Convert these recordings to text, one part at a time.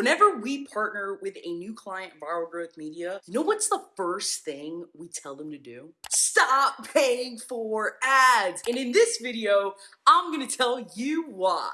Whenever we partner with a new client, Viral Growth Media, you know what's the first thing we tell them to do? Stop paying for ads. And in this video, I'm gonna tell you why.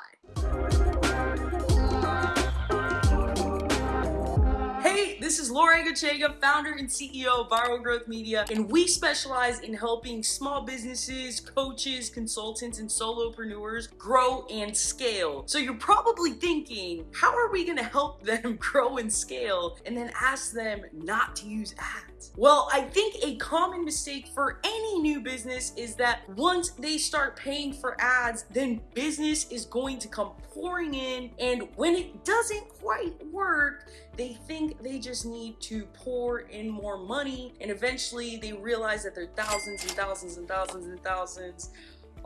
This is Laura Gachega, founder and CEO of Viral Growth Media, and we specialize in helping small businesses, coaches, consultants, and solopreneurs grow and scale. So you're probably thinking, how are we gonna help them grow and scale and then ask them not to use ads? Well, I think a common mistake for any new business is that once they start paying for ads, then business is going to come pouring in, and when it doesn't quite work, they think they just need to pour in more money and eventually they realize that they're thousands and thousands and thousands and thousands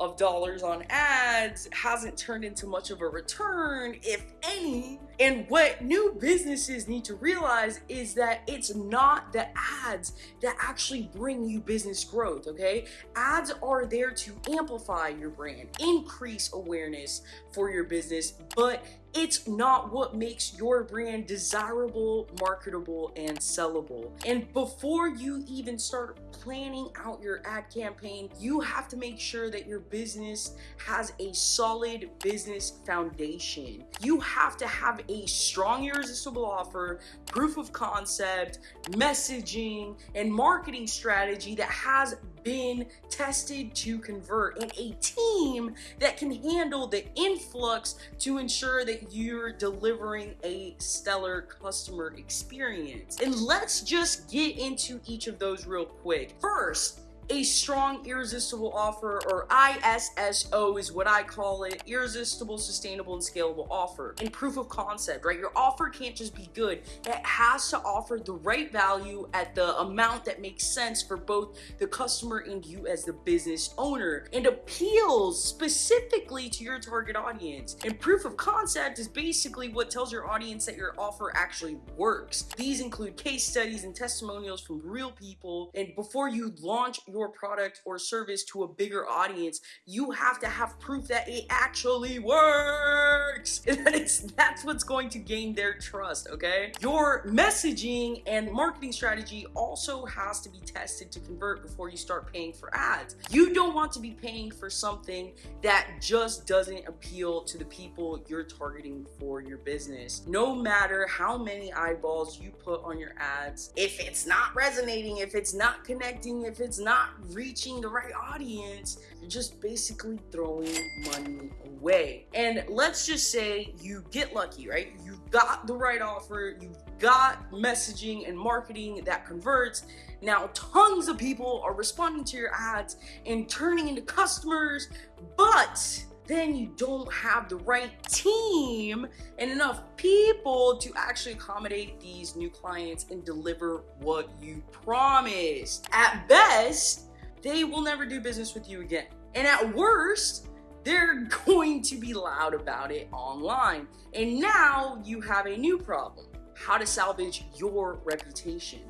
of dollars on ads hasn't turned into much of a return, if any. And what new businesses need to realize is that it's not the ads that actually bring you business growth, okay? Ads are there to amplify your brand, increase awareness for your business, but it's not what makes your brand desirable, marketable, and sellable. And before you even start planning out your ad campaign, you have to make sure that your business has a solid business foundation. You have to have a strong irresistible offer, proof of concept, messaging, and marketing strategy that has been tested to convert and a team that can handle the influx to ensure that you're delivering a stellar customer experience. And let's just get into each of those real quick. First, a strong irresistible offer or ISSO is what I call it irresistible sustainable and scalable offer and proof of concept right? Your offer can't just be good. It has to offer the right value at the amount that makes sense for both the customer and you as the business owner and appeals specifically to your target audience. And proof of concept is basically what tells your audience that your offer actually works. These include case studies and testimonials from real people and before you launch your your product or service to a bigger audience, you have to have proof that it actually works. And that it's, that's what's going to gain their trust, okay? Your messaging and marketing strategy also has to be tested to convert before you start paying for ads. You don't want to be paying for something that just doesn't appeal to the people you're targeting for your business. No matter how many eyeballs you put on your ads, if it's not resonating, if it's not connecting, if it's reaching the right audience, you're just basically throwing money away. And let's just say you get lucky, right? You got the right offer, you got messaging and marketing that converts. Now, tons of people are responding to your ads and turning into customers, but then you don't have the right team and enough people to actually accommodate these new clients and deliver what you promised. At best, they will never do business with you again. And at worst, they're going to be loud about it online. And now you have a new problem how to salvage your reputation.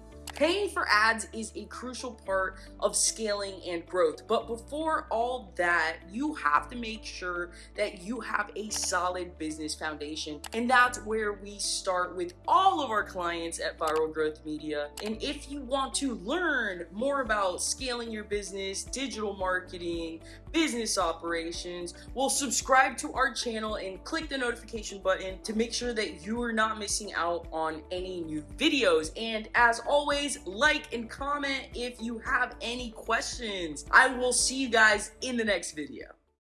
Paying for ads is a crucial part of scaling and growth. But before all that, you have to make sure that you have a solid business foundation. And that's where we start with all of our clients at Viral Growth Media. And if you want to learn more about scaling your business, digital marketing, business operations, well, subscribe to our channel and click the notification button to make sure that you are not missing out on any new videos. And as always, please like and comment if you have any questions. I will see you guys in the next video.